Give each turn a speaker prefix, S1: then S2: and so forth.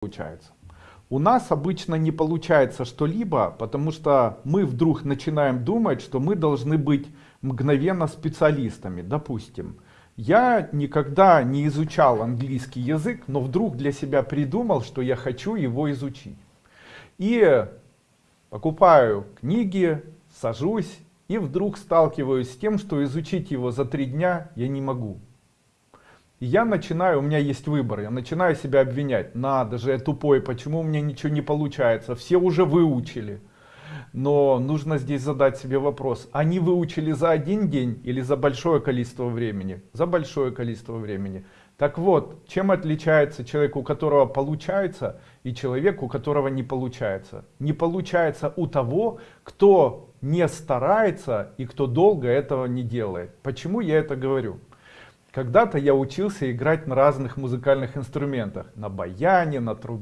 S1: получается. У нас обычно не получается что-либо, потому что мы вдруг начинаем думать, что мы должны быть мгновенно специалистами. Допустим, я никогда не изучал английский язык, но вдруг для себя придумал, что я хочу его изучить. И покупаю книги, сажусь и вдруг сталкиваюсь с тем, что изучить его за три дня я не могу. Я начинаю, у меня есть выбор, я начинаю себя обвинять. Надо же, я тупой, почему у меня ничего не получается? Все уже выучили. Но нужно здесь задать себе вопрос, они выучили за один день или за большое количество времени? За большое количество времени. Так вот, чем отличается человек, у которого получается, и человек, у которого не получается? Не получается у того, кто не старается и кто долго этого не делает. Почему я это говорю? Когда-то я учился играть на разных музыкальных инструментах, на баяне, на трубе.